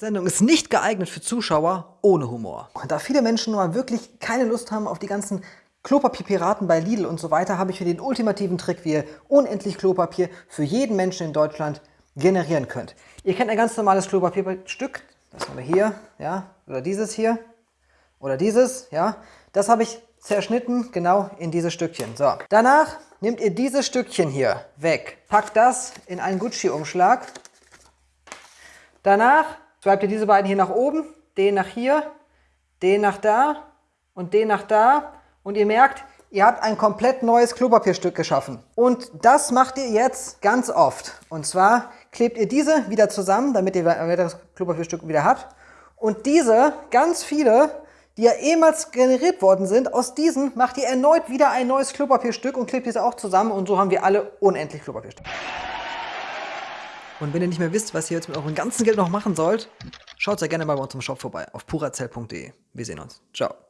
Sendung ist nicht geeignet für Zuschauer ohne Humor. Und da viele Menschen nur wirklich keine Lust haben auf die ganzen Klopapierpiraten bei Lidl und so weiter, habe ich für den ultimativen Trick, wie ihr unendlich Klopapier für jeden Menschen in Deutschland generieren könnt. Ihr kennt ein ganz normales Klopapierstück, das haben wir hier, ja, oder dieses hier, oder dieses, ja. Das habe ich zerschnitten, genau in diese Stückchen. So, danach nehmt ihr dieses Stückchen hier weg, packt das in einen Gucci-Umschlag. Danach Schreibt ihr diese beiden hier nach oben, den nach hier, den nach da und den nach da. Und ihr merkt, ihr habt ein komplett neues Klopapierstück geschaffen. Und das macht ihr jetzt ganz oft. Und zwar klebt ihr diese wieder zusammen, damit ihr ein weiteres Klopapierstück wieder habt. Und diese, ganz viele, die ja ehemals generiert worden sind, aus diesen macht ihr erneut wieder ein neues Klopapierstück und klebt diese auch zusammen. Und so haben wir alle unendlich Klopapierstücke. Und wenn ihr nicht mehr wisst, was ihr jetzt mit eurem ganzen Geld noch machen sollt, schaut sehr gerne mal bei uns im Shop vorbei auf purazell.de. Wir sehen uns. Ciao.